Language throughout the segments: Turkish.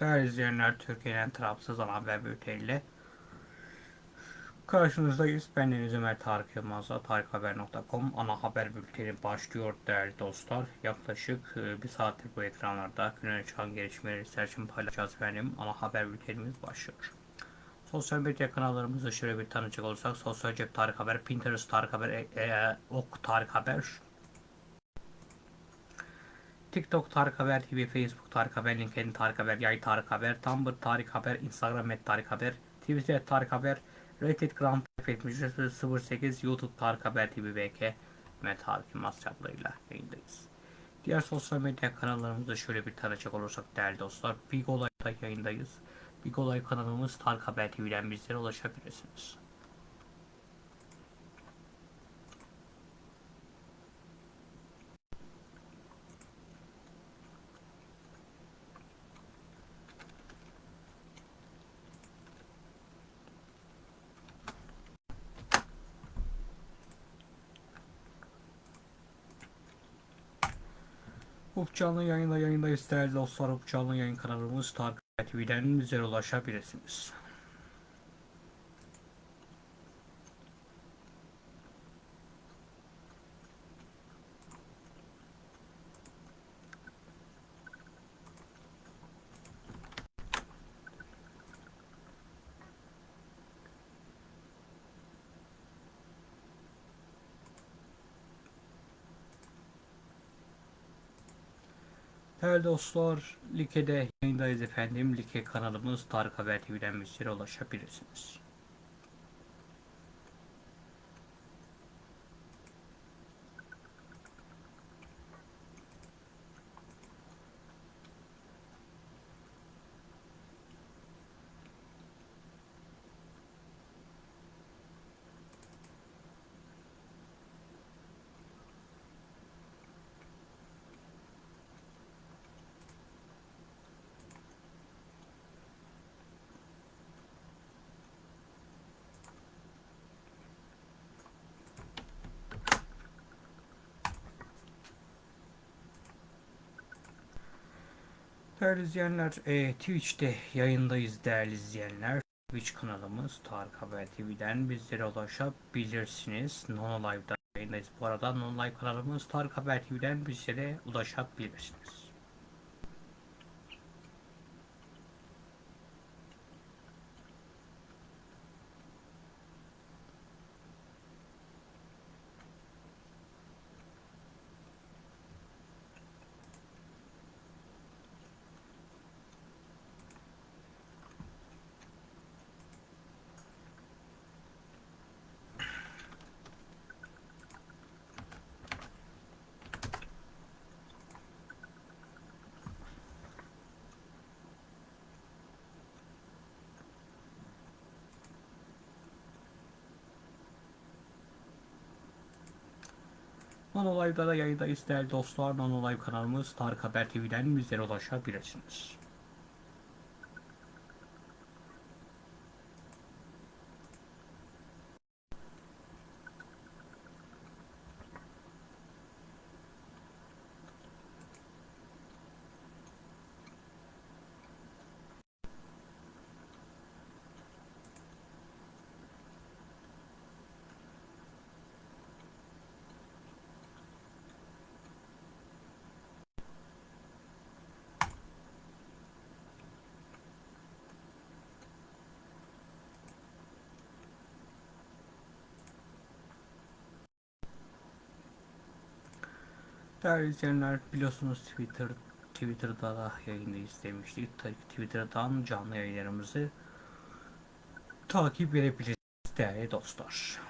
Değerli izleyenler, Türkiye'nin tarafsız ana haber bülteniyle karşınızdayız. Ben Deniz Ömer Tarık Yılmaz'la tarikhaber.com ana haber bülteni başlıyor değerli dostlar. Yaklaşık e, bir saattir bu ekranlarda güne çıkan gelişmeleri için paylaşacağız efendim. Ana haber bültenimiz başlıyor. Sosyal medya kanallarımızı şöyle bir tanıcak olursak Sosyal Cep Tarık Haber, Pinterest Tarık Haber, e, e, Ok Tarık Haber, TikTok Tarık Haber TV, Facebook Tarık Haber, LinkedIn Tarık Haber, Yay Tarık Haber, Tumblr Tarık Haber, Instagram et Tarık Haber, Twitter Tarık Haber, Reddit Grand Prix 08, YouTube Tarık Haber TV BK ve Tarık Yılmaz çaplarıyla yayındayız. Diğer sosyal medya kanallarımızı şöyle bir tanıcak olursak değerli dostlar, Big Olay'da yayındayız. Big Olay kanalımız Tarık Haber TV'den bizlere ulaşabilirsiniz. Up canlı yayında yayındayız değerli dostlar. Up canlı yayın kanalımız Tarık TV'den bizlere ulaşabilirsiniz. Değerli dostlar, Like'de yayındayız efendim. Like kanalımız Tarık Haber TV'den bizlere ulaşabilirsiniz. Değerli izleyenler, e, Twitch'te yayındayız değerli izleyenler. Twitch kanalımız Tarık Haber TV'den bizlere ulaşabilirsiniz. Nono Live'da yayındayız. Bu arada Nono Live kanalımız Tarık Haber TV'den bizlere ulaşabilirsiniz. Nono Live'da da yayındayız değerli dostlar. Nono Live kanalımız Tarık Haber TV'den bizlere ulaşabilirsiniz. Değerli izleyenler biliyorsunuz Twitter Twitter'da da yayındayız demiştik. Twitter'dan canlı yayınlarımızı takip edebilirsiniz değerli dostlar.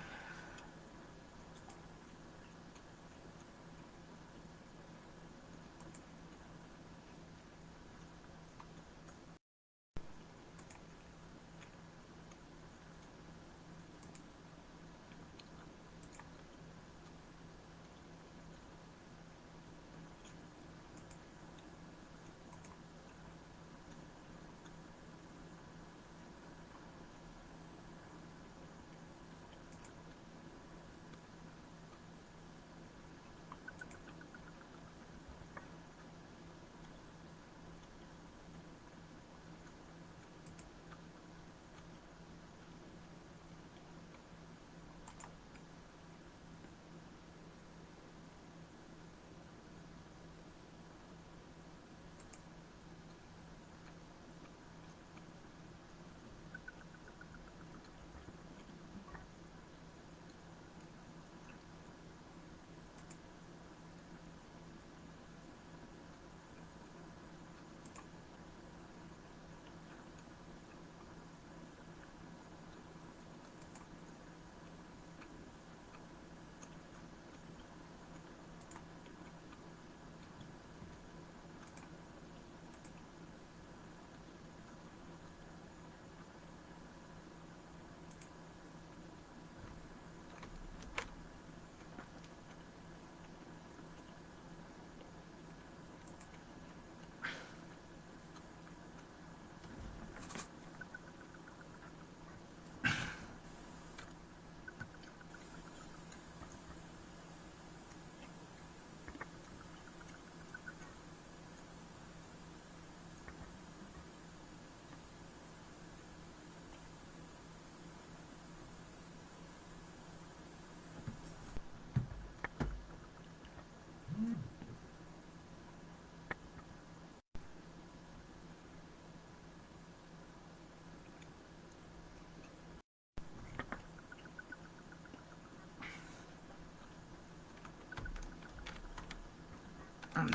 um,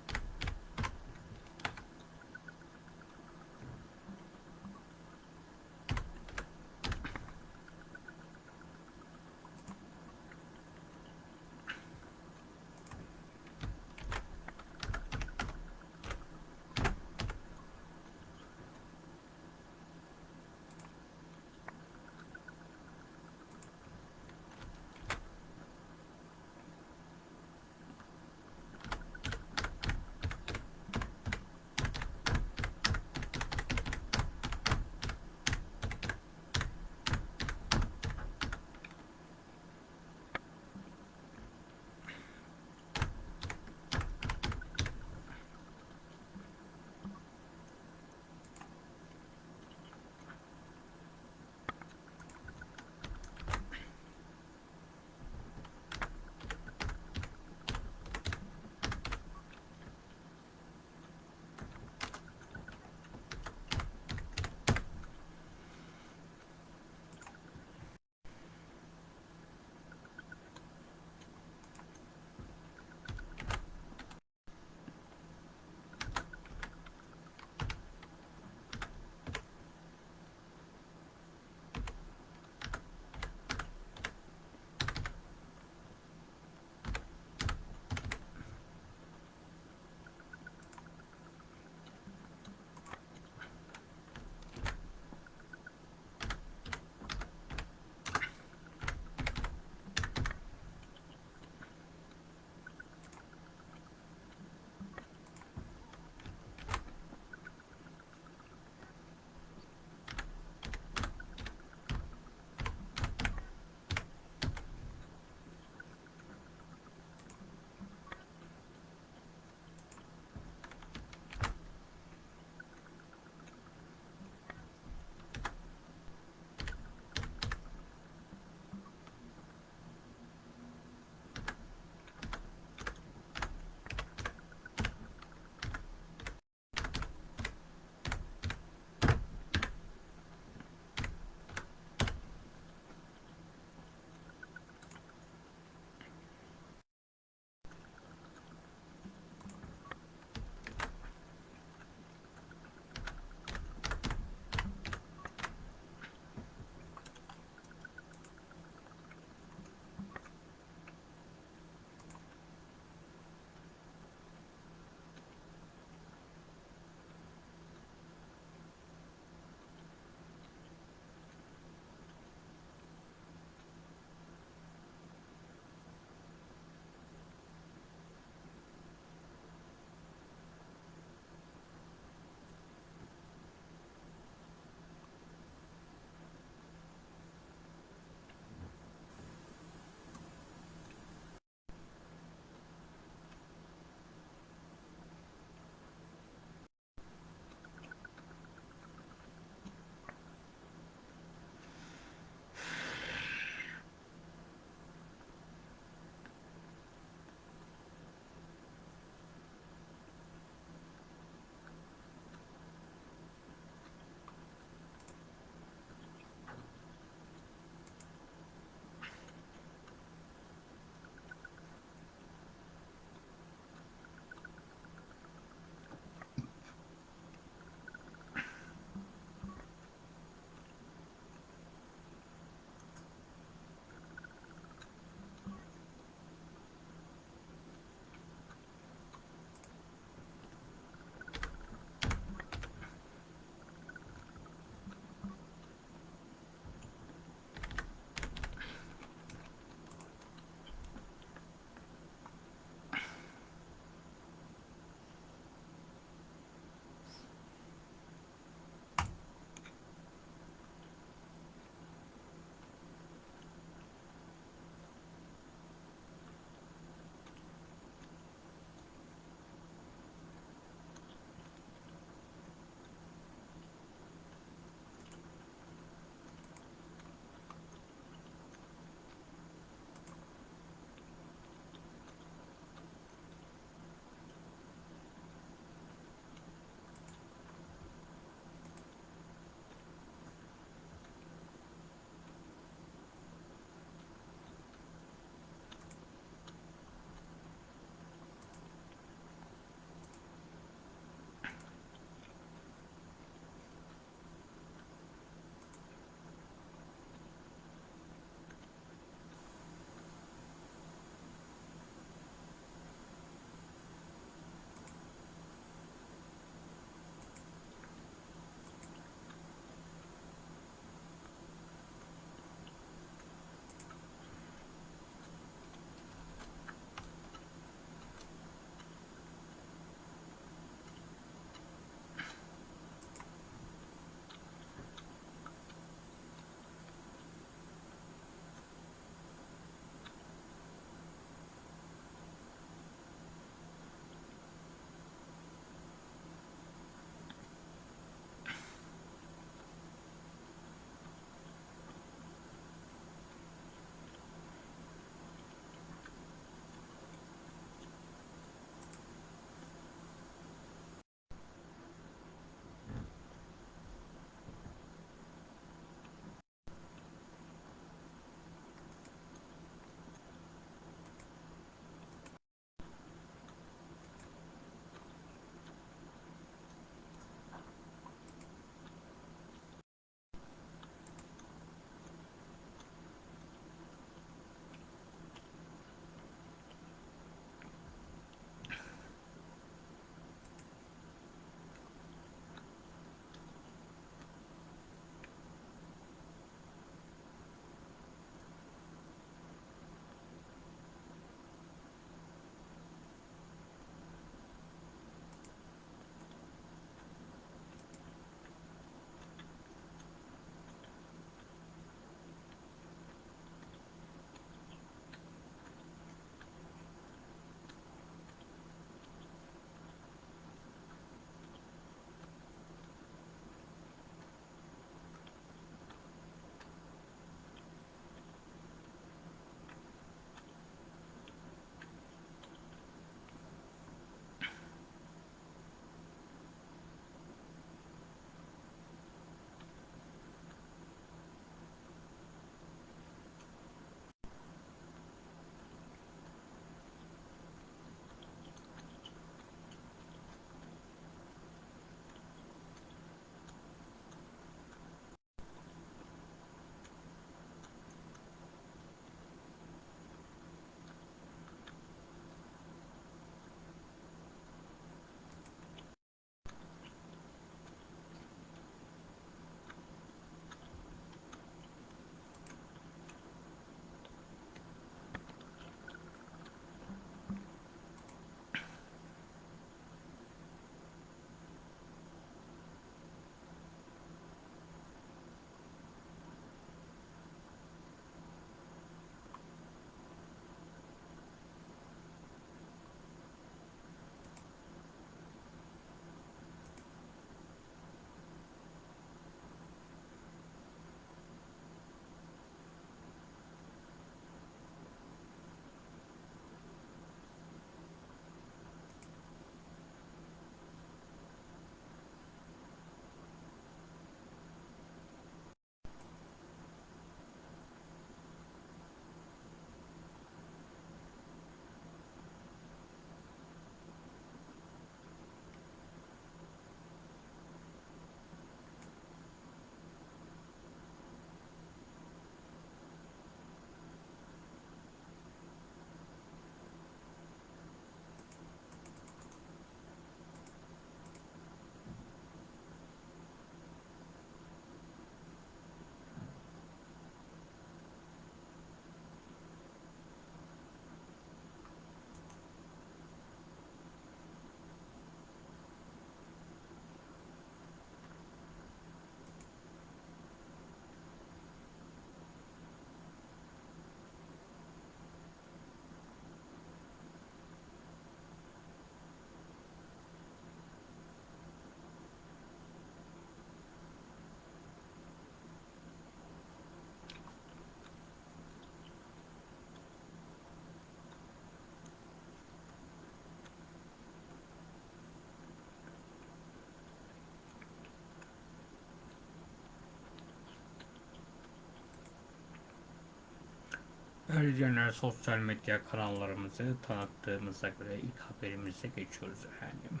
Ayrıca sosyal medya kanallarımızı tanıttığımıza göre ilk haberimize geçiyoruz efendim.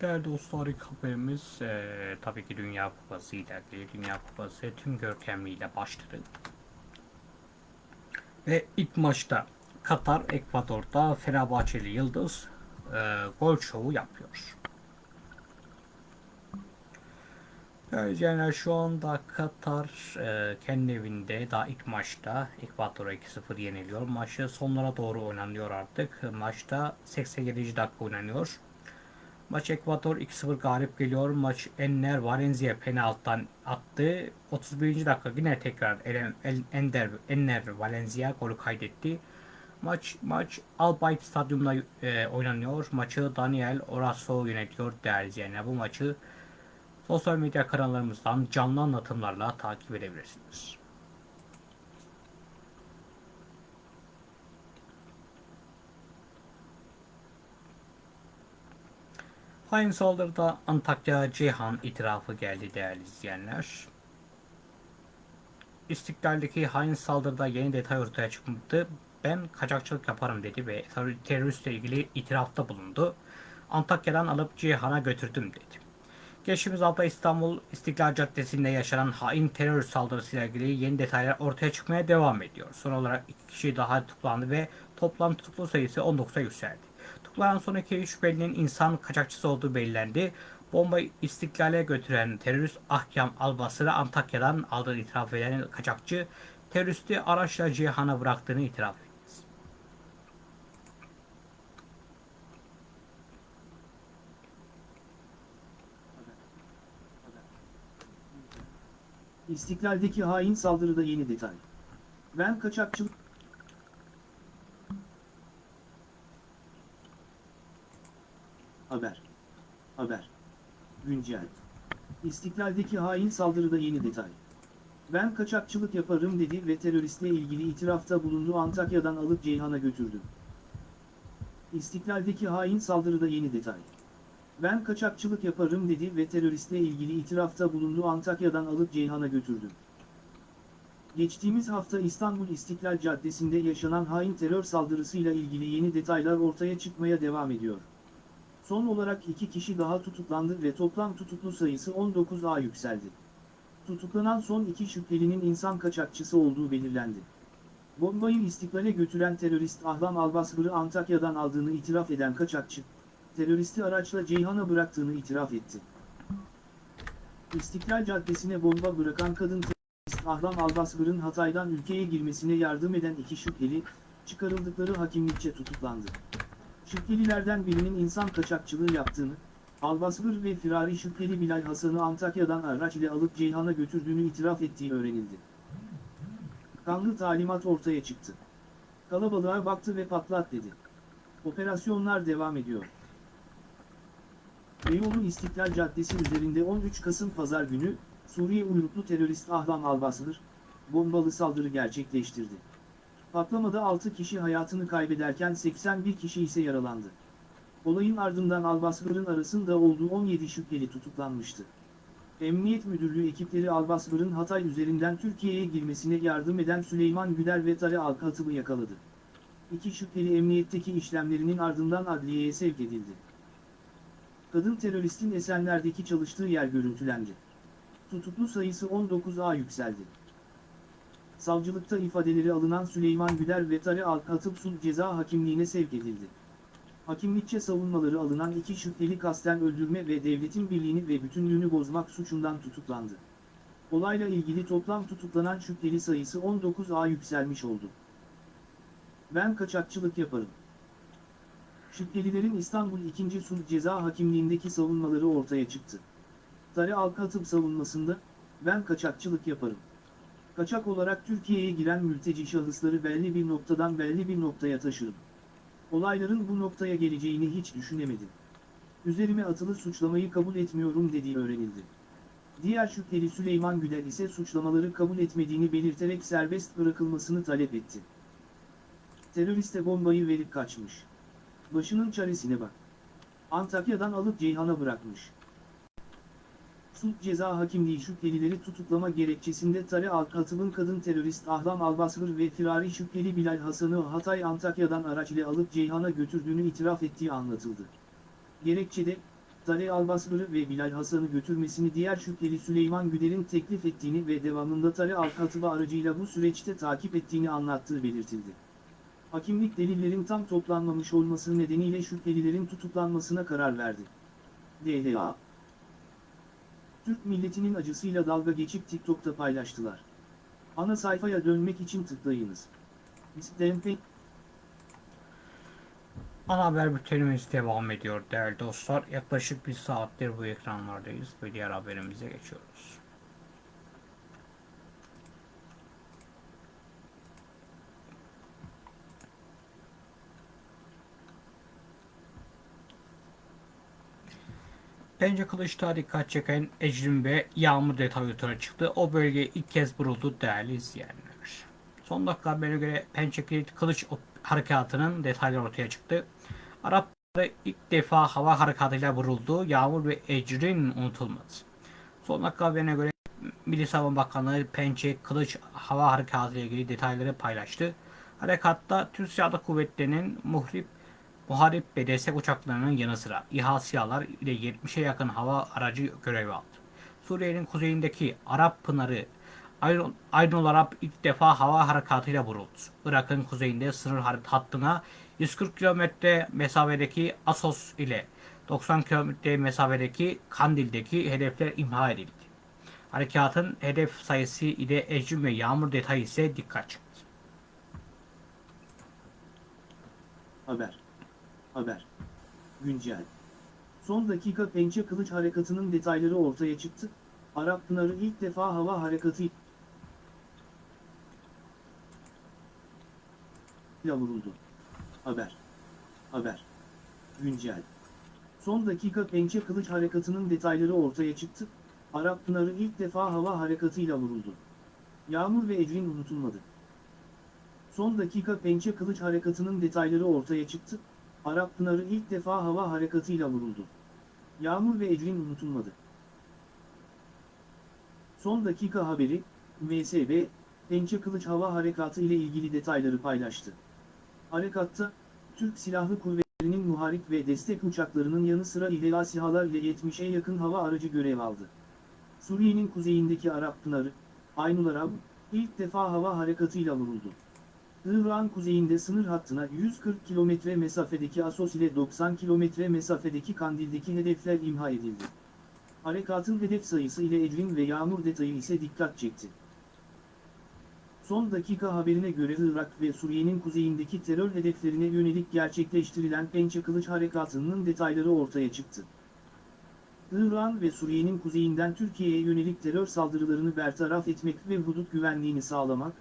Değerli dostlar ilk haberimiz eee, tabii ki Dünya Kupası ile ilgili. Dünya Kupası tüm görkemliğiyle başladı. Ve ilk maçta Katar, Ekvador'da Fenerbahçeli Yıldız eee, gol şovu yapıyor. Yani şu anda Katar e, kendi evinde daha ilk maçta Ekvador'a 2-0 yeniliyor. Maçı sonlara doğru oynanıyor artık. Maçta 87. dakika oynanıyor. Maç Ekvador 2-0 galip geliyor. Maç Enner Valencia penaltıdan attı. 31. dakika yine tekrar Ender Enner Valencia golü kaydetti. Maç maç Albayt Stadyumunda e, oynanıyor. Maçı Daniel Oraso yönetiyor değerli izleyenler. Bu maçı Sosyal medya kanallarımızdan canlı anlatımlarla takip edebilirsiniz. Hain saldırıda Antakya Ceyhan itirafı geldi değerli izleyenler. İstiklal'deki hain saldırıda yeni detay ortaya çıktı. Ben kaçakçılık yaparım dedi ve terör- teröristle ilgili itirafta bulundu. Antakya'dan alıp Ceyhan'a götürdüm dedi. Geçtiğimiz hafta İstanbul İstiklal Caddesi'nde yaşanan hain terör saldırısıyla ilgili yeni detaylar ortaya çıkmaya devam ediyor. Son olarak iki kişi daha tutuklandı ve toplam tutuklu sayısı 19'a yükseldi. Tutuklanan son iki şüphelinin insan kaçakçısı olduğu belirlendi. Bombayı istiklale götüren terörist Ahkam Albasır'ı Antakya'dan aldığı itiraf eden kaçakçı teröristi araçla Cihan'a bıraktığını itiraf etti. İstiklal'deki hain saldırıda yeni detay. Ben kaçakçılık... Haber. Haber. Güncel. İstiklal'deki hain saldırıda yeni detay. Ben kaçakçılık yaparım dedi ve teröristle ilgili itirafta bulundu Antakya'dan alıp Ceyhan'a götürdü. İstiklal'deki hain saldırıda yeni detay. Ben kaçakçılık yaparım dedi ve teröristle ilgili itirafta bulundu Antakya'dan alıp Ceyhan'a götürdü. Geçtiğimiz hafta İstanbul İstiklal Caddesi'nde yaşanan hain terör saldırısıyla ilgili yeni detaylar ortaya çıkmaya devam ediyor. Son olarak iki kişi daha tutuklandı ve toplam tutuklu sayısı 19'a yükseldi. Tutuklanan son iki şüphelinin insan kaçakçısı olduğu belirlendi. Bombayı istiklale götüren terörist Ahlam Albasbır'ı Antakya'dan aldığını itiraf eden kaçakçı, teröristi araçla Ceyhan'a bıraktığını itiraf etti. İstiklal Caddesi'ne bomba bırakan kadın terörist Ahlam Albasbır'ın Hatay'dan ülkeye girmesine yardım eden iki şüpheli, çıkarıldıkları hakimlikçe tutuklandı. Şüphelilerden birinin insan kaçakçılığı yaptığını, Albasbır ve firari şüpheli Bilal Hasan'ı Antakya'dan araç ile alıp Ceyhan'a götürdüğünü itiraf ettiği öğrenildi. Kanlı talimat ortaya çıktı. Kalabalığa baktı ve patlat dedi. Operasyonlar devam ediyor. Beyoğlu İstiklal Caddesi üzerinde 13 Kasım Pazar günü, Suriye uyruklu terörist Ahlam Albasır, bombalı saldırı gerçekleştirdi. Patlamada 6 kişi hayatını kaybederken 81 kişi ise yaralandı. Olayın ardından Albasır'ın arasında olduğu 17 şüpheli tutuklanmıştı. Emniyet Müdürlüğü ekipleri Albasır'ın Hatay üzerinden Türkiye'ye girmesine yardım eden Süleyman Güler ve Tare Alkatıb'ı yakaladı. İki şüpheli emniyetteki işlemlerinin ardından adliyeye sevk edildi. Kadın teröristin Esenler'deki çalıştığı yer görüntülendi. Tutuklu sayısı 19'a yükseldi. Savcılıkta ifadeleri alınan Süleyman Güler ve Tare Alkatıp sulh ceza hakimliğine sevk edildi. Hakimlikçe savunmaları alınan iki şüpheli kasten öldürme ve devletin birliğini ve bütünlüğünü bozmak suçundan tutuklandı. Olayla ilgili toplam tutuklanan şüpheli sayısı 19'a yükselmiş oldu. Ben kaçakçılık yaparım. Şüphelilerin İstanbul 2. Sulh Ceza Hakimliğindeki savunmaları ortaya çıktı. Tare Alkatıp savunmasında, ben kaçakçılık yaparım. Kaçak olarak Türkiye'ye giren mülteci şahısları belli bir noktadan belli bir noktaya taşırım. Olayların bu noktaya geleceğini hiç düşünemedim. Üzerime atılı suçlamayı kabul etmiyorum dediği öğrenildi. Diğer şüpheli Süleyman Güler ise suçlamaları kabul etmediğini belirterek serbest bırakılmasını talep etti. Teröriste bombayı verip kaçmış. Başının çaresine bak. Antakya'dan alıp Ceyhan'a bırakmış. Suç Ceza Hakimliği şüphelileri tutuklama gerekçesinde Tare Alkatıb'ın kadın terörist Ahlam Albasır ve firari şüpheli Bilal Hasan'ı Hatay Antakya'dan araç ile alıp Ceyhan'a götürdüğünü itiraf ettiği anlatıldı. Gerekçede, Tare Albasır'ı ve Bilal Hasan'ı götürmesini diğer şüpheli Süleyman Güder'in teklif ettiğini ve devamında Tare Alkatıb'ı aracıyla bu süreçte takip ettiğini anlattığı belirtildi. Hakimlik delillerin tam toplanmamış olması nedeniyle şüphelilerin tutuklanmasına karar verdi. DHA Türk milletinin acısıyla dalga geçip TikTok'ta paylaştılar. Ana sayfaya dönmek için tıklayınız. İstempe Ana haber bültenimiz devam ediyor değerli dostlar. Yaklaşık bir saattir bu ekranlardayız ve diğer haberimize geçiyoruz. Bence Kılıç'ta dikkat çeken Ecrin ve Yağmur detayı ortaya çıktı. O bölge ilk kez vuruldu değerli izleyenler. Son dakika haberine göre Pençe Kilit Kılıç harekatının detayları ortaya çıktı. Arapları ilk defa hava harekatıyla vuruldu. Yağmur ve Ecrin unutulmadı. Son dakika haberine göre Milli Savunma Bakanlığı Pençe Kılıç hava harekatı ile ilgili detayları paylaştı. Harekatta Türk Silahlı Kuvvetleri'nin muhrip Muharip ve destek uçaklarının yanı sıra İHA SİHA'lar ile 70'e yakın hava aracı görev aldı. Suriye'nin kuzeyindeki Arap Pınarı Aynul Arap ilk defa hava harekatıyla vuruldu. Irak'ın kuzeyinde sınır hattına 140 kilometre mesafedeki Asos ile 90 kilometre mesafedeki Kandil'deki hedefler imha edildi. Harekatın hedef sayısı ile Ecrin ve Yağmur detayı ise dikkat çekti. Haber. Haber. Güncel. Son dakika pençe kılıç harekatının detayları ortaya çıktı. Arap Pınarı ilk defa hava harekatı ile vuruldu. Haber. Haber. Güncel. Son dakika pençe kılıç harekatının detayları ortaya çıktı. Arap Pınarı ilk defa hava harekatıyla vuruldu. Yağmur ve Ecrin unutulmadı. Son dakika pençe kılıç harekatının detayları ortaya çıktı. Arap Pınarı ilk defa hava harekatıyla vuruldu. Yağmur ve Ecrin unutulmadı. Son dakika haberi, MSB, Pençe Kılıç Hava Harekatı ile ilgili detayları paylaştı. Harekatta, Türk Silahlı Kuvvetleri'nin muharip ve destek uçaklarının yanı sıra İHA SİHA'lar ile 70'e yakın hava aracı görev aldı. Suriye'nin kuzeyindeki Arap Pınarı, Aynul Arab, ilk defa hava harekatıyla vuruldu. Irak'ın kuzeyinde sınır hattına 140 kilometre mesafedeki Asos ile 90 kilometre mesafedeki Kandil'deki hedefler imha edildi. Harekatın hedef sayısı ile Ecrin ve Yağmur detayı ise dikkat çekti. Son dakika haberine göre Irak ve Suriye'nin kuzeyindeki terör hedeflerine yönelik gerçekleştirilen Pençe Kılıç Harekatı'nın detayları ortaya çıktı. İran ve Suriye'nin kuzeyinden Türkiye'ye yönelik terör saldırılarını bertaraf etmek ve hudut güvenliğini sağlamak,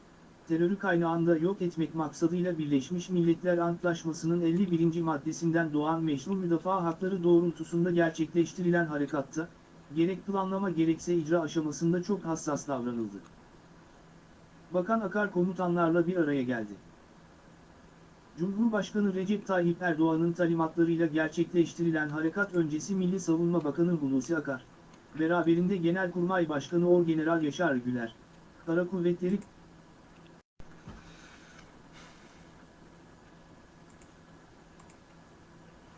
terörü kaynağında yok etmek maksadıyla Birleşmiş Milletler Antlaşması'nın 51. maddesinden doğan meşru müdafaa hakları doğrultusunda gerçekleştirilen harekatta, gerek planlama gerekse icra aşamasında çok hassas davranıldı. Bakan Akar komutanlarla bir araya geldi. Cumhurbaşkanı Recep Tayyip Erdoğan'ın talimatlarıyla gerçekleştirilen harekat öncesi Milli Savunma Bakanı Hulusi Akar, beraberinde Genelkurmay Başkanı Orgeneral Yaşar Güler, Kara Kuvvetleri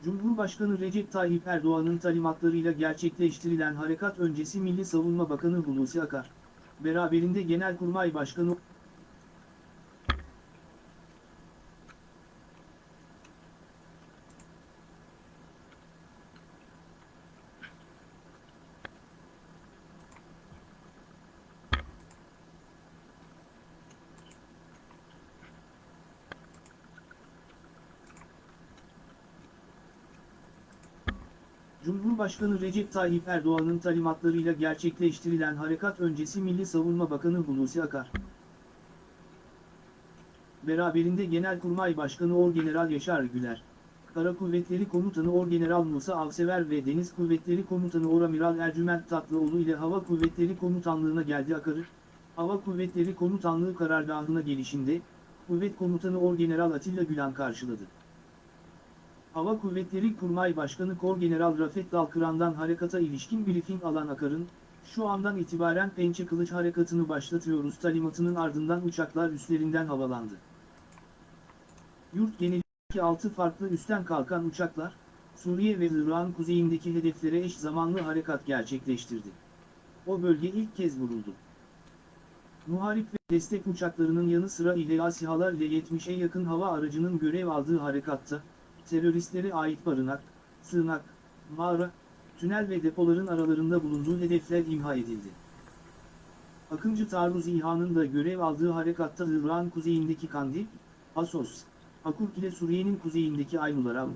Cumhurbaşkanı Recep Tayyip Erdoğan'ın talimatlarıyla gerçekleştirilen harekat öncesi Milli Savunma Bakanı Hulusi Akar, beraberinde Genelkurmay Başkanı Cumhurbaşkanı Recep Tayyip Erdoğan'ın talimatlarıyla gerçekleştirilen harekat öncesi Milli Savunma Bakanı Hulusi Akar, beraberinde Genelkurmay Başkanı Orgeneral Yaşar Güler, Kara Kuvvetleri Komutanı Orgeneral Musa Avsever ve Deniz Kuvvetleri Komutanı Oramiral Ercüment Tatlıoğlu ile Hava Kuvvetleri Komutanlığı'na geldi Akarı, Hava Kuvvetleri Komutanlığı karargahına gelişinde, Kuvvet Komutanı Orgeneral Atilla Gülen karşıladı. Hava Kuvvetleri Kurmay Başkanı Korgeneral Rafet Dalkıran'dan harekata ilişkin briefing alan Akar'ın, Şu andan itibaren pençe kılıç harekatını başlatıyoruz talimatının ardından uçaklar üstlerinden havalandı. Yurt genelindeki 6 farklı üstten kalkan uçaklar, Suriye ve Irak'ın kuzeyindeki hedeflere eş zamanlı harekat gerçekleştirdi. O bölge ilk kez vuruldu. Muharip ve destek uçaklarının yanı sıra İHA SİHA'lar ile 70'e yakın hava aracının görev aldığı harekatta, teröristlere ait barınak, sığınak, mağara, tünel ve depoların aralarında bulunduğu hedefler imha edildi. Akıncı Taarruz İHA'nın da görev aldığı harekatta Irak'ın kuzeyindeki Kandil, Asos, Akurk ile Suriye'nin kuzeyindeki Aynularam,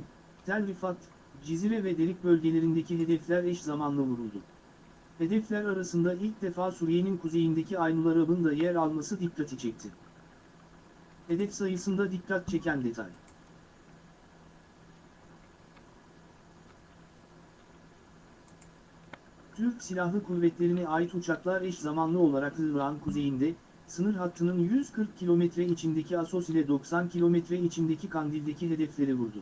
Tel Rifat, Cizire ve Derik bölgelerindeki hedefler eş zamanlı vuruldu. Hedefler arasında ilk defa Suriye'nin kuzeyindeki Aynularab'ın da yer alması dikkati çekti. Hedef sayısında dikkat çeken detay. Türk Silahlı Kuvvetleri'ne ait uçaklar eş zamanlı olarak Irak'ın kuzeyinde, sınır hattının 140 kilometre içindeki Asos ile 90 kilometre içindeki Kandil'deki hedefleri vurdu.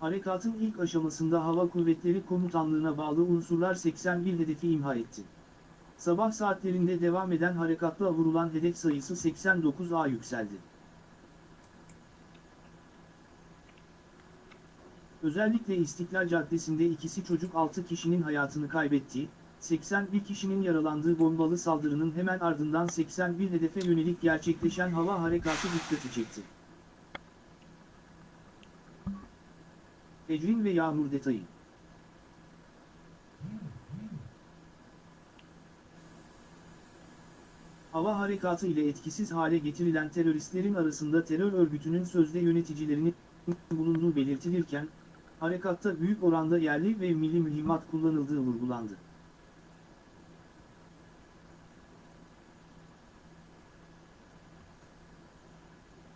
Harekatın ilk aşamasında Hava Kuvvetleri Komutanlığı'na bağlı unsurlar 81 hedefi imha etti. Sabah saatlerinde devam eden harekatla vurulan hedef sayısı 89'a yükseldi. Özellikle İstiklal Caddesi'nde ikisi çocuk 6 kişinin hayatını kaybettiği, 81 kişinin yaralandığı bombalı saldırının hemen ardından 81 hedefe yönelik gerçekleşen hava harekatı dikkati çekti. Ecrin ve Yağmur detayı. Hava harekatı ile etkisiz hale getirilen teröristlerin arasında terör örgütünün sözde yöneticilerinin bulunduğu belirtilirken, harekatta büyük oranda yerli ve milli mühimmat kullanıldığı vurgulandı.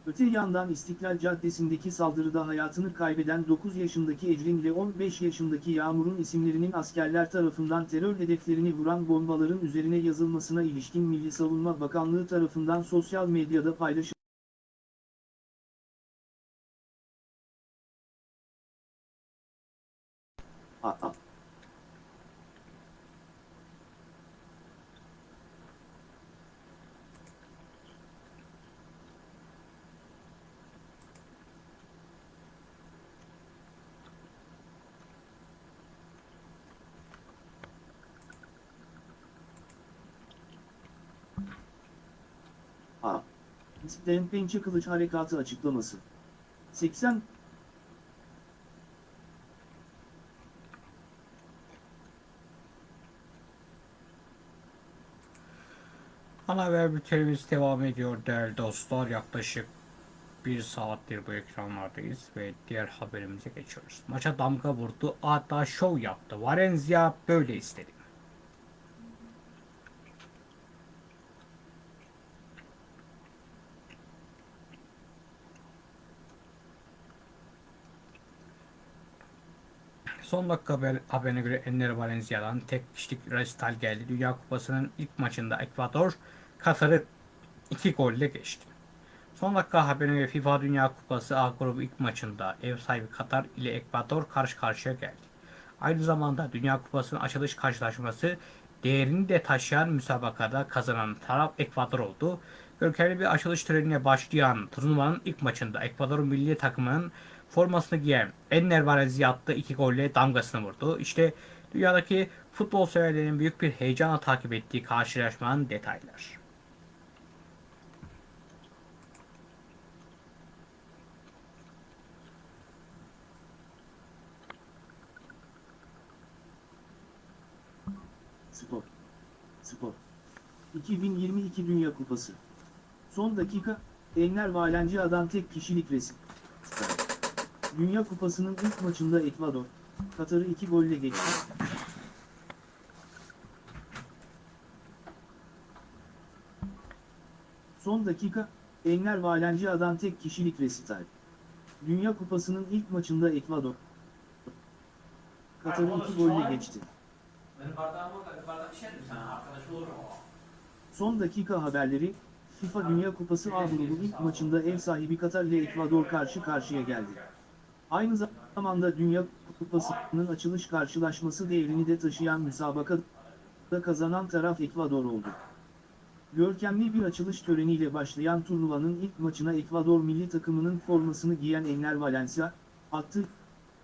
Öte yandan İstiklal Caddesi'ndeki saldırıda hayatını kaybeden 9 yaşındaki Ecrin ile 15 yaşındaki Yağmur'un isimlerinin askerler tarafından terör hedeflerini vuran bombaların üzerine yazılmasına ilişkin Milli Savunma Bakanlığı tarafından sosyal medyada paylaşıldı. Aa. A. İstem Pençe Kılıç Harekatı açıklaması. 80 Ana haber bültenimiz devam ediyor değerli dostlar. Yaklaşık bir saattir bu ekranlardayız ve diğer haberimize geçiyoruz. Maça damga vurdu, hatta şov yaptı. Valencia böyle istedi. Son dakika haber, haberine göre Enner Valencia'dan tek kişilik resital geldi. Dünya Kupası'nın ilk maçında Ekvador Katar'ı 2 golle geçti. Son dakika haberine göre FIFA Dünya Kupası A grubu ilk maçında ev sahibi Katar ile Ekvador karşı karşıya geldi. Aynı zamanda Dünya Kupası'nın açılış karşılaşması değerini de taşıyan müsabakada kazanan taraf Ekvador oldu. Görkemli bir açılış törenine başlayan turnuvanın ilk maçında Ekvador milli takımının formasını giyen Enner Valencia attığı iki golle damgasını vurdu. İşte dünyadaki futbol severlerin büyük bir heyecanla takip ettiği karşılaşmanın detaylar. Spor. Spor. 2022 Dünya Kupası. Son dakika, Enler Valencia'dan tek kişilik resim. Dünya Kupası'nın ilk maçında Ekvador, Katar'ı 2 golle geçti. Son dakika, Enler Valencia'dan tek kişilik resital. Dünya Kupası'nın ilk maçında Ekvador, Katar'ı 2 golle geçti. Son dakika haberleri, FIFA Dünya Kupası A grubu ilk maçında ev sahibi Katar ile Ekvador karşı karşıya geldi. Aynı zamanda Dünya Kupası'nın açılış karşılaşması değerini de taşıyan müsabakada kazanan taraf Ekvador oldu. Görkemli bir açılış töreniyle başlayan turnuvanın ilk maçına Ekvador milli takımının formasını giyen Enner Valencia, attı,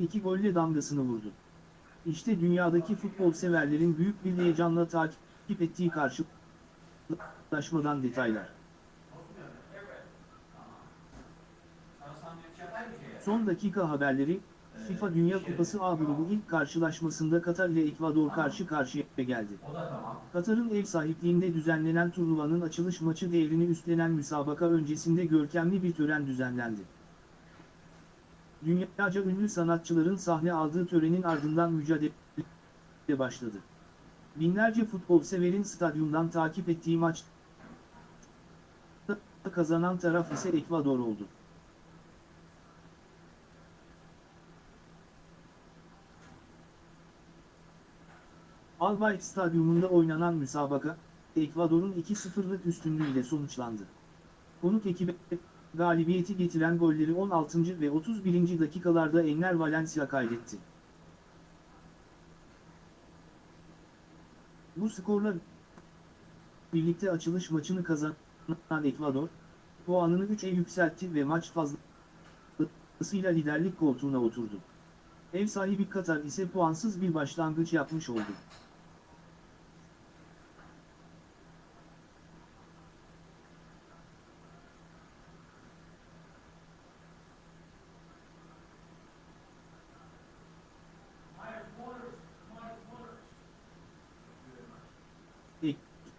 iki golle damgasını vurdu. İşte dünyadaki futbol severlerin büyük bir heyecanla takip ettiği karşılaşmadan detaylar. Son dakika haberleri, FIFA Dünya Kupası A grubu ilk karşılaşmasında Katar ile Ekvador karşı karşıya geldi. Katar'ın ev sahipliğinde düzenlenen turnuvanın açılış maçı devrini üstlenen müsabaka öncesinde görkemli bir tören düzenlendi. Dünyaca ünlü sanatçıların sahne aldığı törenin ardından mücadele başladı. Binlerce futbol severin stadyumdan takip ettiği maç kazanan taraf ise Ekvador oldu. Albayt Stadyumunda oynanan müsabaka, Ekvador'un 2-0'lık üstünlüğüyle sonuçlandı. Konuk ekibe galibiyeti getiren golleri 16. ve 31. dakikalarda Enner Valencia kaydetti. Bu skorla birlikte açılış maçını kazanan Ekvador, puanını 3'e yükseltti ve maç fazlasıyla liderlik koltuğuna oturdu. Ev sahibi Katar ise puansız bir başlangıç yapmış oldu.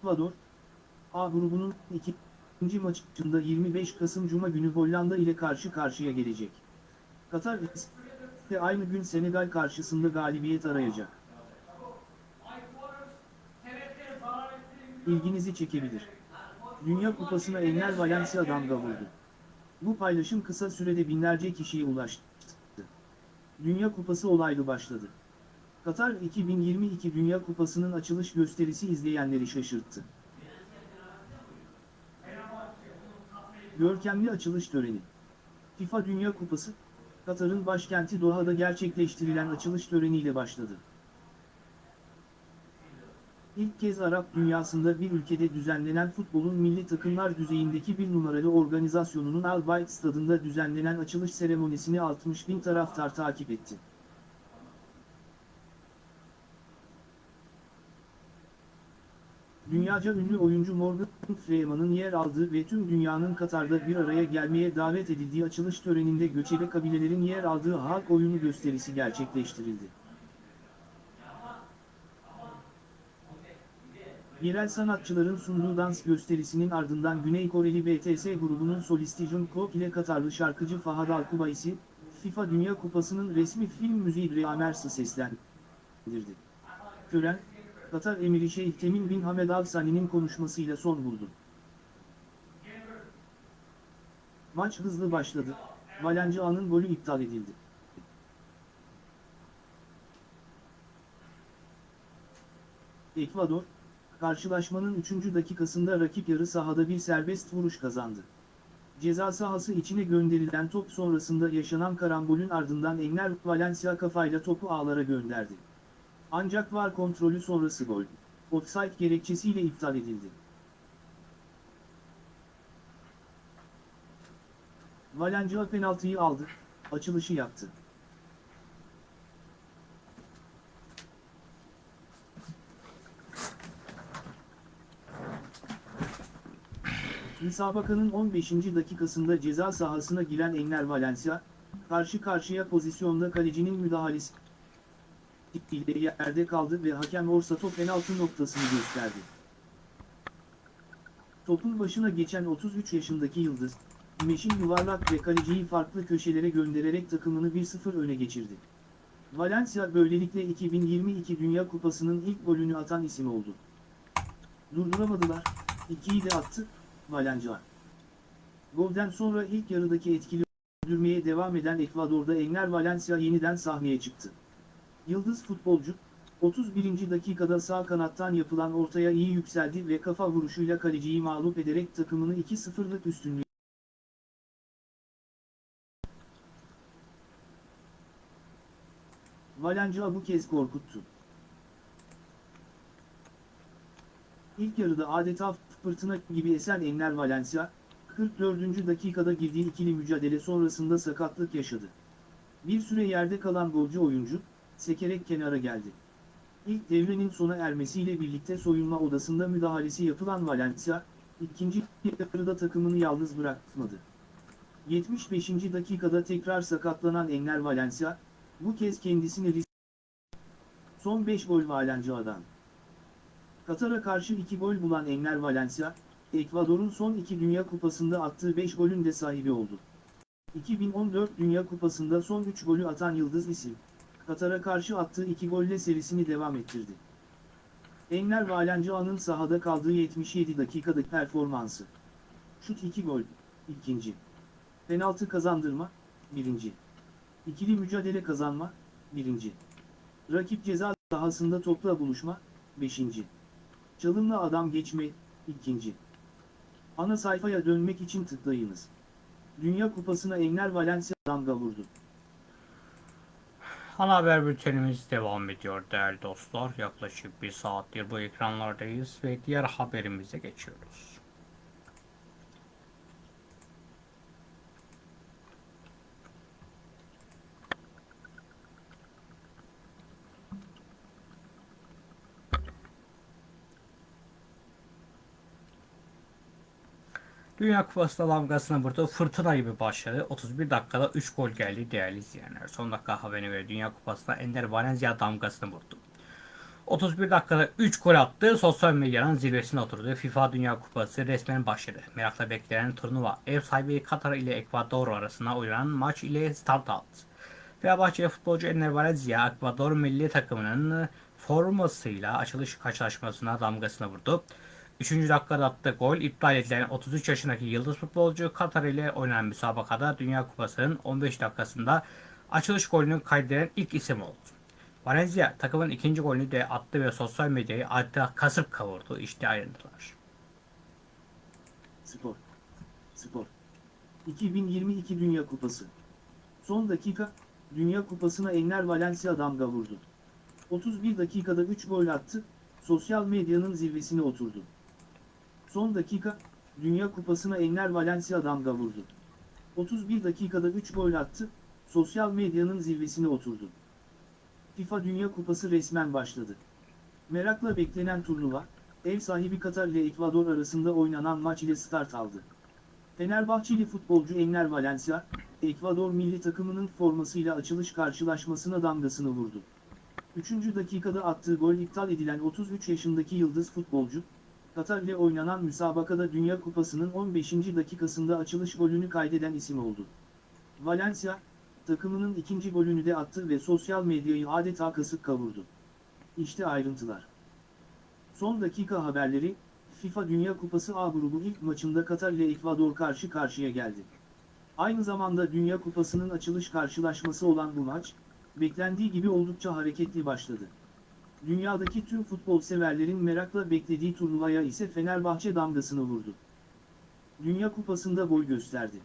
Ekvador, A grubunun ikinci maçında 25 Kasım Cuma günü Hollanda ile karşı karşıya gelecek. Katar ise aynı gün Senegal karşısında galibiyet arayacak. İlginizi çekebilir. Dünya Kupası'na Enner Valencia damga vurdu. Bu paylaşım kısa sürede binlerce kişiye ulaştı. Dünya Kupası olaylı başladı. Katar 2022 Dünya Kupası'nın açılış gösterisi izleyenleri şaşırttı. Görkemli açılış töreni. FIFA Dünya Kupası, Katar'ın başkenti Doha'da gerçekleştirilen açılış töreniyle başladı. İlk kez Arap dünyasında bir ülkede düzenlenen futbolun milli takımlar düzeyindeki bir numaralı organizasyonunun Al Bayt stadında düzenlenen açılış seremonisini 60 bin taraftar takip etti. Dünyaca ünlü oyuncu Morgan Freeman'ın yer aldığı ve tüm dünyanın Katar'da bir araya gelmeye davet edildiği açılış töreninde göçebe kabilelerin yer aldığı halk oyunu gösterisi gerçekleştirildi. Yerel sanatçıların sunduğu dans gösterisinin ardından Güney Koreli BTS grubunun solisti Jungkook ile Katarlı şarkıcı Fahad Alkubaysi, FIFA Dünya Kupası'nın resmi film müziği Dreamers'ı seslendirdi. Tören, Katar Emiri Şeyh Temim bin Hamed Al Sani'nin konuşmasıyla son buldu. Maç hızlı başladı, Valencia'nın golü iptal edildi. Ekvador, karşılaşmanın 3. dakikasında rakip yarı sahada bir serbest vuruş kazandı. Ceza sahası içine gönderilen top sonrasında yaşanan karambolün ardından Enner Valencia kafayla topu ağlara gönderdi. Ancak var kontrolü sonrası gol, offside gerekçesiyle iptal edildi. Valencia penaltıyı aldı, açılışı yaptı. Müsabakanın 15. dakikasında ceza sahasına giren Enner Valencia, karşı karşıya pozisyonda kalecinin müdahalesi ile yerde kaldı ve hakem Orsato penaltı noktasını gösterdi. Topun başına geçen 33 yaşındaki Yıldız, Meşin yuvarlak ve kaleciyi farklı köşelere göndererek takımını 1-0 öne geçirdi. Valencia böylelikle 2022 Dünya Kupası'nın ilk golünü atan isim oldu. Durduramadılar, ikiyi de attı, Valencia. Golden sonra ilk yarıdaki etkili öldürmeye devam eden Ekvador'da Enner Valencia yeniden sahneye çıktı. Yıldız futbolcu, 31. dakikada sağ kanattan yapılan ortaya iyi yükseldi ve kafa vuruşuyla kaleciyi mağlup ederek takımını 2-0'lık üstünlüğe Valencia bu kez korkuttu. İlk yarıda adeta fırtına gibi esen Enner Valencia, 44. dakikada girdiği ikili mücadele sonrasında sakatlık yaşadı. Bir süre yerde kalan golcü oyuncu, sekerek kenara geldi. İlk devrenin sona ermesiyle birlikte soyunma odasında müdahalesi yapılan Valencia, ikinci yarıda takımını yalnız bırakmadı. 75. dakikada tekrar sakatlanan Enner Valencia, bu kez kendisini risk Son 5 gol Valencia'dan. Katar'a karşı 2 gol bulan Enner Valencia, Ekvador'un son 2 Dünya Kupası'nda attığı 5 golün de sahibi oldu. 2014 Dünya Kupası'nda son 3 golü atan Yıldız isim, Katar'a karşı attığı 2 golle serisini devam ettirdi. Enner Valencia'nın sahada kaldığı 77 dakikadaki performansı. Şut 2 gol, ikinci. Penaltı kazandırma, birinci. İkili mücadele kazanma, birinci. Rakip ceza sahasında topla buluşma, beşinci. Çalımla adam geçme, ikinci. Ana sayfaya dönmek için tıklayınız. Dünya Kupası'na Enner Valencia damga vurdu. Ana haber bültenimiz devam ediyor değerli dostlar. Yaklaşık bir saattir bu ekranlardayız ve diğer haberimize geçiyoruz. Dünya Kupası'nda damgasını vurdu. Fırtına gibi başladı. 31 dakikada 3 gol geldi değerli izleyenler. Son dakika haberine göre Dünya Kupası'nda Ender Valencia damgasını vurdu. 31 dakikada 3 gol attı. Sosyal medyanın zirvesine oturdu. FIFA Dünya Kupası resmen başladı. Merakla beklenen turnuva ev sahibi Katar ile Ekvador arasında oynanan maç ile start aldı. Fenerbahçe futbolcu Ender Valencia Ekvador milli takımının formasıyla açılış karşılaşmasına damgasını vurdu. 3. dakikada attığı gol iptal edilen 33 yaşındaki yıldız futbolcu Katar ile oynanan müsabakada Dünya Kupası'nın 15 dakikasında açılış golünü kaydeden ilk isim oldu. Valencia takımın ikinci golünü de attı ve sosyal medyayı adeta kasıp kavurdu. İşte ayrıntılar. Spor. Spor. 2022 Dünya Kupası. Son dakika, Dünya Kupası'na Enner Valencia damga vurdu. 31 dakikada 3 gol attı, sosyal medyanın zirvesine oturdu. Son dakika, Dünya Kupası'na Enner Valencia damga vurdu. 31 dakikada 3 gol attı, sosyal medyanın zirvesine oturdu. FIFA Dünya Kupası resmen başladı. Merakla beklenen turnuva, ev sahibi Katar ile Ekvador arasında oynanan maç ile start aldı. Fenerbahçeli futbolcu Enner Valencia, Ekvador milli takımının formasıyla açılış karşılaşmasına damgasını vurdu. 3. dakikada attığı gol iptal edilen 33 yaşındaki yıldız futbolcu, Katar ile oynanan müsabakada Dünya Kupası'nın 15. dakikasında açılış golünü kaydeden isim oldu. Valencia, takımının ikinci golünü de attı ve sosyal medyayı adeta kasıp kavurdu. İşte ayrıntılar. Son dakika haberleri, FIFA Dünya Kupası A grubu ilk maçında Katar ile Ekvador karşı karşıya geldi. Aynı zamanda Dünya Kupası'nın açılış karşılaşması olan bu maç, beklendiği gibi oldukça hareketli başladı. Dünyadaki tüm futbol severlerin merakla beklediği turnuvaya ise Fenerbahçe damgasını vurdu. Dünya Kupası'nda boy gösterdi.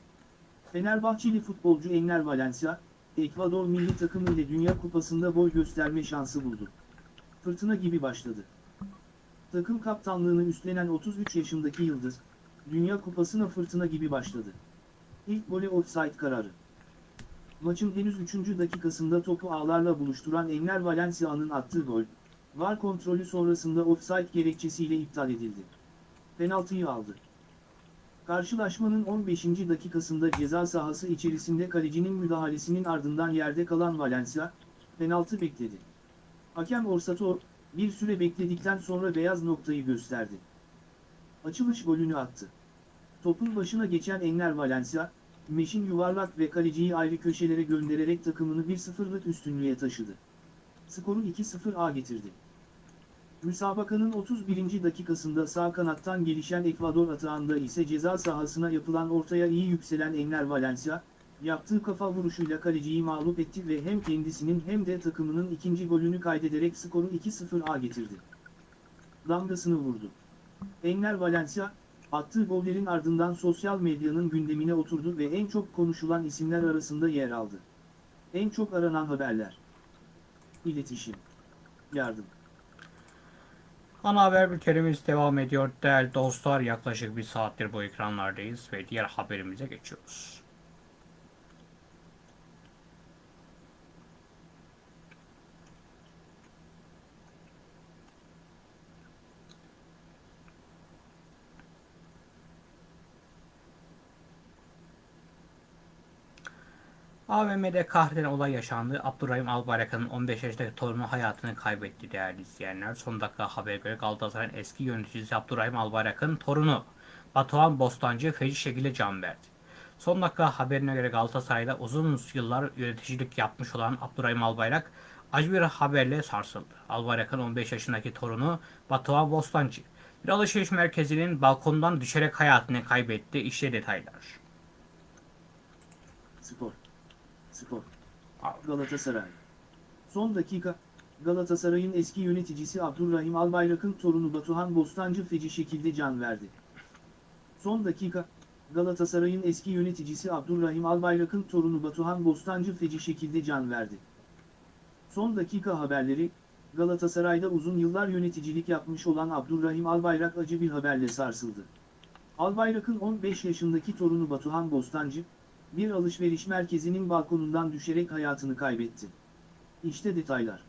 Fenerbahçeli futbolcu Enner Valencia, Ekvador milli takımı ile Dünya Kupası'nda boy gösterme şansı buldu. Fırtına gibi başladı. Takım kaptanlığını üstlenen 33 yaşındaki Yıldız, Dünya Kupası'na fırtına gibi başladı. İlk gole offside kararı. Maçın henüz 3. dakikasında topu ağlarla buluşturan Enner Valencia'nın attığı gol, VAR kontrolü sonrasında offside gerekçesiyle iptal edildi. Penaltıyı aldı. Karşılaşmanın 15. dakikasında ceza sahası içerisinde kalecinin müdahalesinin ardından yerde kalan Valencia, penaltı bekledi. Hakem Orsato, bir süre bekledikten sonra beyaz noktayı gösterdi. Açılış golünü attı. Topun başına geçen Enner Valencia, Meşin yuvarlak ve kaleciyi ayrı köşelere göndererek takımını 1-0'lık üstünlüğe taşıdı. Skoru 2-0'a getirdi. Müsabakanın 31. dakikasında sağ kanattan gelişen Ekvador atağında ise ceza sahasına yapılan ortaya iyi yükselen Enner Valencia, yaptığı kafa vuruşuyla kaleciyi mağlup etti ve hem kendisinin hem de takımının ikinci golünü kaydederek skoru 2-0'a getirdi. Damgasını vurdu. Enner Valencia, attığı gollerin ardından sosyal medyanın gündemine oturdu ve en çok konuşulan isimler arasında yer aldı. En çok aranan haberler. İletişim. Yardım. Ana haber bültenimiz devam ediyor. Değerli dostlar yaklaşık bir saattir bu ekranlardayız ve diğer haberimize geçiyoruz. AVM'de kahreden olay yaşandı. Abdurrahim Albayrak'ın 15 yaşındaki torunu hayatını kaybetti değerli izleyenler. Son dakika habere göre Galatasaray'ın eski yöneticisi Abdurrahim Albayrak'ın torunu Batuhan Bostancı feci şekilde can verdi. Son dakika haberine göre Galatasaray'da uzun yıllar yöneticilik yapmış olan Abdurrahim Albayrak acı bir haberle sarsıldı. Albayrak'ın 15 yaşındaki torunu Batuhan Bostancı bir alışveriş merkezinin balkondan düşerek hayatını kaybetti. İşte detaylar. Spor. Spor. Galatasaray. Son dakika, Galatasaray'ın eski yöneticisi Abdurrahim Albayrak'ın torunu Batuhan Bostancı feci şekilde can verdi. Son dakika, Galatasaray'ın eski yöneticisi Abdurrahim Albayrak'ın torunu Batuhan Bostancı feci şekilde can verdi. Son dakika haberleri, Galatasaray'da uzun yıllar yöneticilik yapmış olan Abdurrahim Albayrak acı bir haberle sarsıldı. Albayrak'ın 15 yaşındaki torunu Batuhan Bostancı, bir alışveriş merkezinin balkonundan düşerek hayatını kaybetti. İşte detaylar.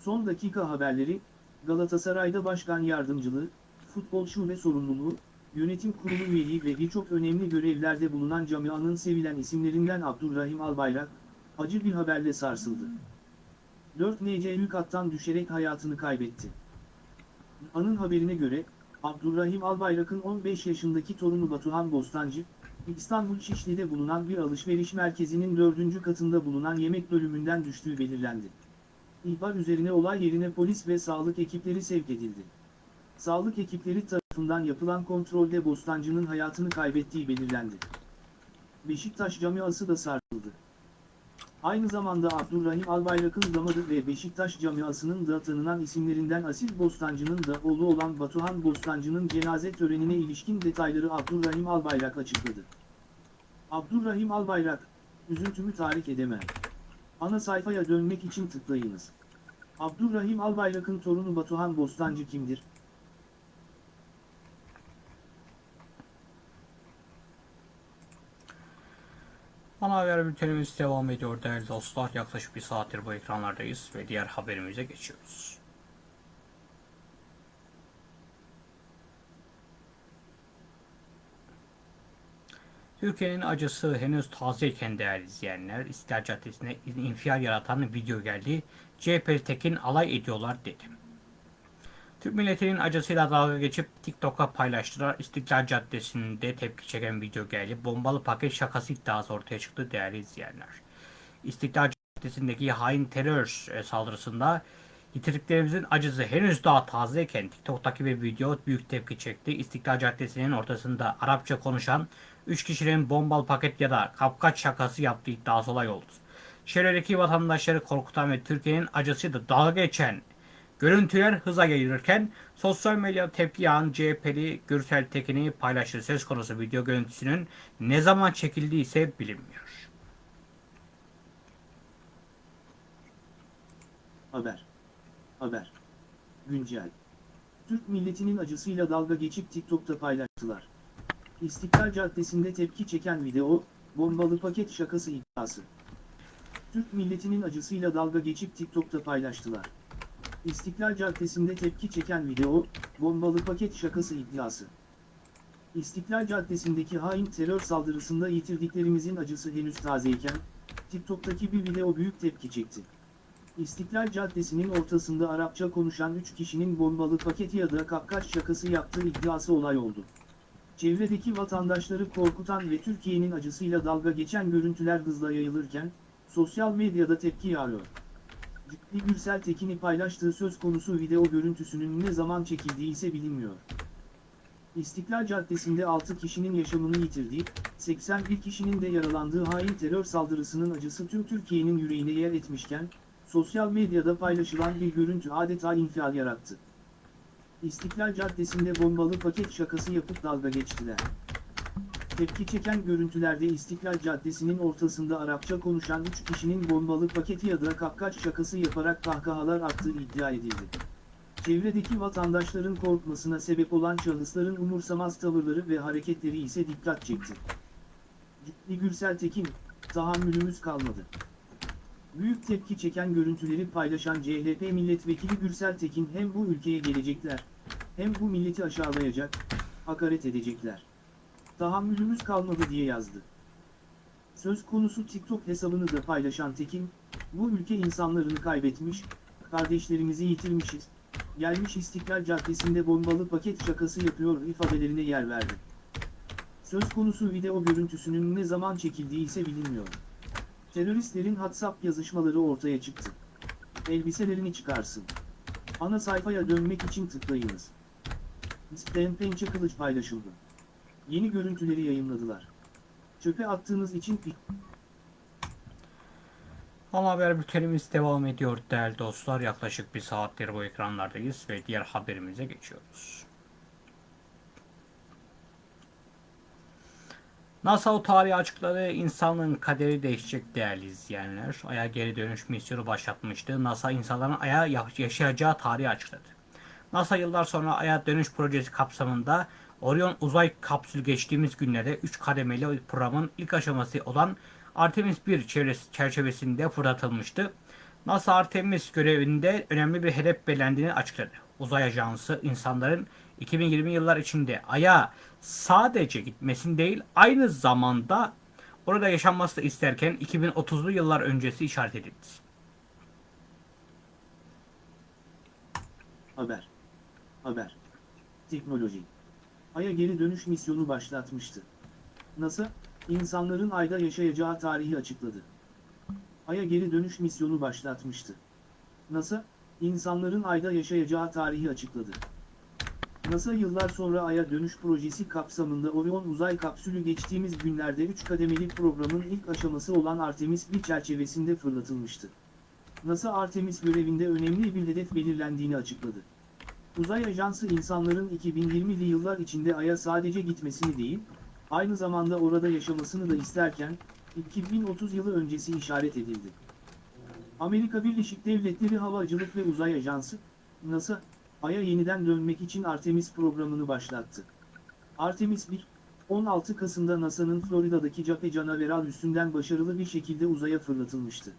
Son dakika haberleri, Galatasaray'da başkan yardımcılığı, futbol şube sorumluluğu, yönetim kurulu üyeliği ve birçok önemli görevlerde bulunan camianın sevilen isimlerinden Abdurrahim Albayrak, acı bir haberle sarsıldı. 4 NC kattan düşerek hayatını kaybetti. Anın haberine göre, Abdurrahim Albayrak'ın 15 yaşındaki torunu Batuhan Bostancı, İstanbul Şişli'de bulunan bir alışveriş merkezinin dördüncü katında bulunan yemek bölümünden düştüğü belirlendi. İhbar üzerine olay yerine polis ve sağlık ekipleri sevk edildi. Sağlık ekipleri tarafından yapılan kontrolde Bostancı'nın hayatını kaybettiği belirlendi. Beşiktaş camiası da sarsıldı. Aynı zamanda Abdurrahim Albayrak'ın damadı ve Beşiktaş camiasının da tanınan isimlerinden Asil Bostancı'nın da oğlu olan Batuhan Bostancı'nın cenaze törenine ilişkin detayları Abdurrahim Albayrak açıkladı. Abdurrahim Albayrak, üzüntümü tahrik edemem. Ana sayfaya dönmek için tıklayınız. Abdurrahim Albayrak'ın torunu Batuhan Bostancı kimdir? Ana haber bültenimiz devam ediyor değerli dostlar. Yaklaşık bir saattir bu ekranlardayız ve diğer haberimize geçiyoruz. Türkiye'nin acısı henüz tazeyken değerli izleyenler, İstiklal Caddesi'ne infial yaratan video geldi. CHP Tekin alay ediyorlar dedi. Türk milletinin acısıyla dalga geçip TikTok'a paylaştılar. İstiklal Caddesi'nde tepki çeken video geldi. Bombalı paket şakası iddiası ortaya çıktı değerli izleyenler. İstiklal Caddesi'ndeki hain terör e, saldırısında yitirdiklerimizin acısı henüz daha tazeyken TikTok'taki bir video büyük tepki çekti. İstiklal Caddesi'nin ortasında Arapça konuşan 3 kişinin bombalı paket ya da kapkaç şakası yaptığı iddiası olay oldu. Çevredeki vatandaşları korkutan ve Türkiye'nin acısıyla dalga geçen Görüntüler hıza gelirken sosyal medya tepki yağan CHP'li Gürsel Tekin'i paylaştığı söz konusu video görüntüsünün ne zaman çekildiği ise bilinmiyor. Haber. Haber. Güncel. Türk milletinin acısıyla dalga geçip TikTok'ta paylaştılar. İstiklal Caddesi'nde tepki çeken video, bombalı paket şakası iddiası. Türk milletinin acısıyla dalga geçip TikTok'ta paylaştılar. İstiklal Caddesi'nde tepki çeken video, bombalı paket şakası iddiası. İstiklal Caddesi'ndeki hain terör saldırısında yitirdiklerimizin acısı henüz tazeyken, TikTok'taki bir video büyük tepki çekti. İstiklal Caddesi'nin ortasında Arapça konuşan 3 kişinin bombalı paketi ya da kapkaç şakası yaptığı iddiası olay oldu. Çevredeki vatandaşları korkutan ve Türkiye'nin acısıyla dalga geçen görüntüler hızla yayılırken, sosyal medyada tepki yağıyor. Ciddi Gürsel Tekin'i paylaştığı söz konusu video görüntüsünün ne zaman çekildiği ise bilinmiyor. İstiklal Caddesi'nde 6 kişinin yaşamını yitirdiği, 81 kişinin de yaralandığı hain terör saldırısının acısı tüm Türkiye'nin yüreğine yer etmişken, sosyal medyada paylaşılan bir görüntü adeta infial yarattı. İstiklal Caddesi'nde bombalı paket şakası yapıp dalga geçtiler. Tepki çeken görüntülerde İstiklal Caddesi'nin ortasında Arapça konuşan 3 kişinin bombalı paketi ya da kapkaç şakası yaparak kahkahalar attığı iddia edildi. Çevredeki vatandaşların korkmasına sebep olan şahısların umursamaz tavırları ve hareketleri ise dikkat çekti. Ciddi Gürsel Tekin, tahammülümüz kalmadı. Büyük tepki çeken görüntüleri paylaşan CHP milletvekili Gürsel Tekin hem bu ülkeye gelecekler, hem bu milleti aşağılayacak, hakaret edecekler. Tahammülümüz kalmadı diye yazdı. Söz konusu TikTok hesabını da paylaşan Tekin, bu ülke insanlarını kaybetmiş, kardeşlerimizi yitirmişiz, gelmiş İstiklal Caddesi'nde bombalı paket şakası yapıyor ifadelerine yer verdi. Söz konusu video görüntüsünün ne zaman çekildiği ise bilinmiyor. Teröristlerin WhatsApp yazışmaları ortaya çıktı. Elbiselerini çıkarsın. Ana sayfaya dönmek için tıklayınız. Sten Pençe Kılıç paylaşıldı. Yeni görüntüleri yayınladılar. Çöpe attığınız için Ana haber bültenimiz devam ediyor değerli dostlar. Yaklaşık bir saattir bu ekranlardayız ve diğer haberimize geçiyoruz. NASA o tarihi açıkladı. İnsanlığın kaderi değişecek değerli izleyenler. Ay'a geri dönüş misyonu başlatmıştı. NASA insanların Ay'a yaşayacağı tarihi açıkladı. NASA yıllar sonra Ay'a dönüş projesi kapsamında Orion uzay kapsülü geçtiğimiz günlerde 3 kademeli programın ilk aşaması olan Artemis 1 çevresi- çerçevesinde fırlatılmıştı. NASA Artemis görevinde önemli bir hedef belirlendiğini açıkladı. Uzay Ajansı insanların 2020 yıllar içinde Ay'a sadece gitmesini değil aynı zamanda orada yaşanması da isterken 2030'lu yıllar öncesi işaret edildi. Haber. Haber. Teknoloji. Ay'a geri dönüş misyonu başlatmıştı. NASA, insanların Ay'da yaşayacağı tarihi açıkladı. Ay'a geri dönüş misyonu başlatmıştı. NASA, insanların Ay'da yaşayacağı tarihi açıkladı. NASA yıllar sonra Ay'a dönüş projesi kapsamında Orion uzay kapsülü geçtiğimiz günlerde 3 kademeli programın ilk aşaması olan Artemis 1 çerçevesinde fırlatılmıştı. NASA Artemis görevinde önemli bir hedef belirlendiğini açıkladı. Uzay Ajansı insanların 2020'li yıllar içinde Ay'a sadece gitmesini değil, aynı zamanda orada yaşamasını da isterken, 2030 yılı öncesi işaret edildi. Amerika Birleşik Devletleri Havacılık ve Uzay Ajansı, NASA, Ay'a yeniden dönmek için Artemis programını başlattı. Artemis 1, 16 Kasım'da NASA'nın Florida'daki Cape Canaveral üstünden başarılı bir şekilde uzaya fırlatılmıştı.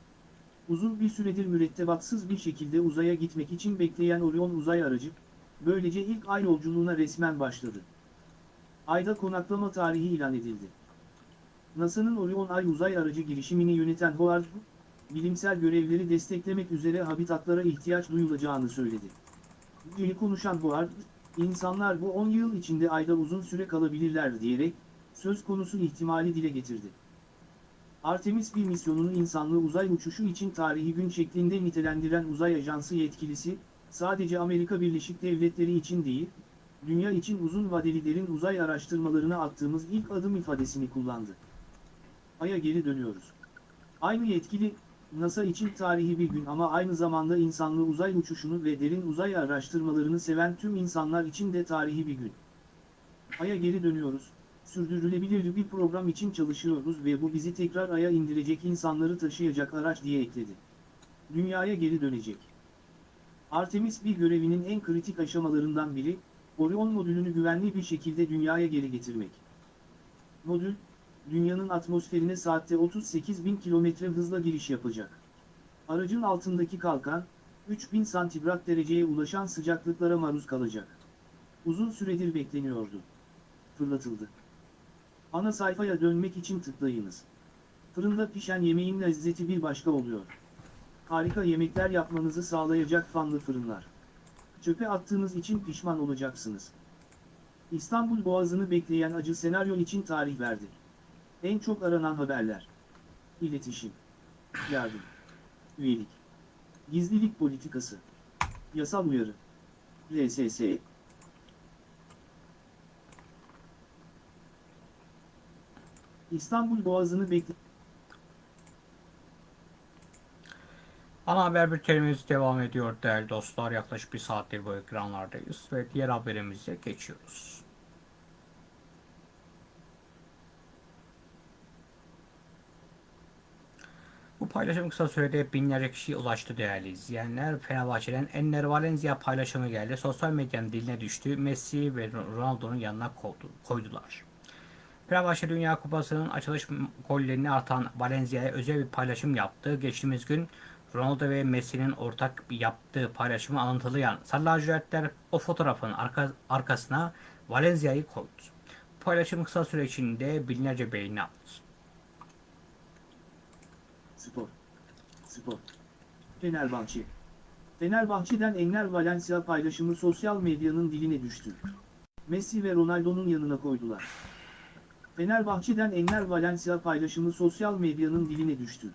Uzun bir süredir mürettebatsız bir şekilde uzaya gitmek için bekleyen Orion uzay aracı, böylece ilk ay yolculuğuna resmen başladı. Ayda konaklama tarihi ilan edildi. NASA'nın Orion Ay uzay aracı girişimini yöneten Howard, bilimsel görevleri desteklemek üzere habitatlara ihtiyaç duyulacağını söyledi. Dili konuşan Howard, insanlar bu 10 yıl içinde Ayda uzun süre kalabilirler diyerek, söz konusu ihtimali dile getirdi. Artemis 1 misyonunu insanlı uzay uçuşu için tarihi gün şeklinde nitelendiren uzay ajansı yetkilisi, sadece Amerika Birleşik Devletleri için değil, dünya için uzun vadeli derin uzay araştırmalarına attığımız ilk adım ifadesini kullandı. Ay'a geri dönüyoruz. Aynı yetkili, NASA için tarihi bir gün ama aynı zamanda insanlı uzay uçuşunu ve derin uzay araştırmalarını seven tüm insanlar için de tarihi bir gün. Ay'a geri dönüyoruz, sürdürülebilir bir program için çalışıyoruz ve bu bizi tekrar Ay'a indirecek insanları taşıyacak araç diye ekledi. Dünyaya geri dönecek. Artemis bir görevinin en kritik aşamalarından biri, Orion modülünü güvenli bir şekilde dünyaya geri getirmek. Modül, dünyanın atmosferine saatte 38 bin kilometre hızla giriş yapacak. Aracın altındaki kalkan, 3000 santigrat dereceye ulaşan sıcaklıklara maruz kalacak. Uzun süredir bekleniyordu. Fırlatıldı. Ana sayfaya dönmek için tıklayınız. Fırında pişen yemeğin lezzeti bir başka oluyor. Harika yemekler yapmanızı sağlayacak fanlı fırınlar. Çöpe attığınız için pişman olacaksınız. İstanbul Boğazı'nı bekleyen acı senaryo için tarih verdi. En çok aranan haberler. İletişim. Yardım. Üyelik. Gizlilik politikası. Yasal uyarı. RSS. İstanbul Boğazı'nı bekle... Ana haber bültenimiz devam ediyor değerli dostlar. Yaklaşık bir saattir bu ekranlardayız ve diğer haberimize geçiyoruz. Bu paylaşım kısa sürede binlerce kişiye ulaştı değerli izleyenler. Fenerbahçe'den Enner Valencia paylaşımı geldi. Sosyal medyanın diline düştü. Messi ve Ronaldo'nun yanına koydular. Fenerbahçe Dünya Kupası'nın açılış gollerini artan Valencia'ya özel bir paylaşım yaptı. Geçtiğimiz gün Ronaldo ve Messi'nin ortak yaptığı paylaşımı alıntılayan Sarı o fotoğrafın arka, arkasına Valencia'yı koydu. Paylaşım kısa süre içinde binlerce beğeni aldı. Spor. Spor. Fenerbahçe. Fenerbahçe'den Enner Valencia paylaşımı sosyal medyanın diline düştü. Messi ve Ronaldo'nun yanına koydular. Fenerbahçe'den Enner Valencia paylaşımı sosyal medyanın diline düştü.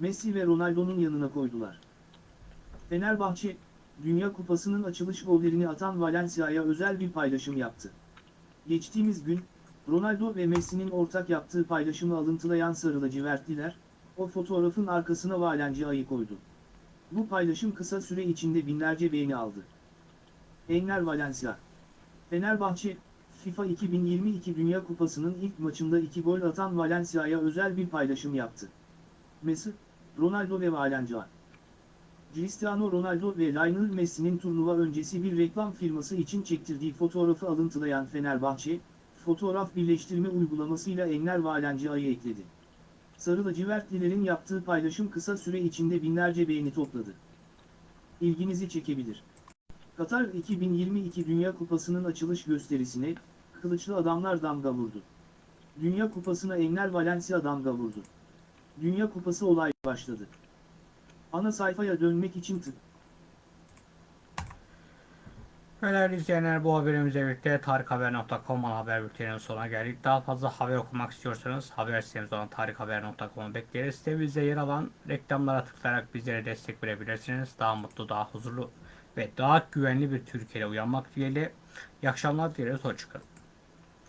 Messi ve Ronaldo'nun yanına koydular. Fenerbahçe, Dünya Kupası'nın açılış gollerini atan Valencia'ya özel bir paylaşım yaptı. Geçtiğimiz gün, Ronaldo ve Messi'nin ortak yaptığı paylaşımı alıntılayan sarı lacivertliler, o fotoğrafın arkasına Valencia'yı koydu. Bu paylaşım kısa süre içinde binlerce beğeni aldı. Enner Valencia Fenerbahçe, FIFA 2022 Dünya Kupası'nın ilk maçında iki gol atan Valencia'ya özel bir paylaşım yaptı. Messi, Ronaldo ve Valencia. Cristiano Ronaldo ve Lionel Messi'nin turnuva öncesi bir reklam firması için çektirdiği fotoğrafı alıntılayan Fenerbahçe, fotoğraf birleştirme uygulamasıyla Enner Valencia'yı ekledi. Sarı lacivertlilerin yaptığı paylaşım kısa süre içinde binlerce beğeni topladı. İlginizi çekebilir. Katar 2022 Dünya Kupası'nın açılış gösterisine, kılıçlı adamlar damga vurdu. Dünya Kupası'na Enner Valencia damga vurdu. Dünya Kupası olay başladı. Ana sayfaya dönmek için tık. Değerli izleyenler bu haberimizle birlikte tarikhaber.com haber bülteninin sonuna geldik. Daha fazla haber okumak istiyorsanız haber sitemiz olan tarikhaber.com'u bekleriz. Sitemizde yer alan reklamlara tıklayarak bizlere destek verebilirsiniz. Daha mutlu, daha huzurlu ve daha güvenli bir Türkiye'de uyanmak dileğiyle. İyi akşamlar dileriz. Hoşçakalın.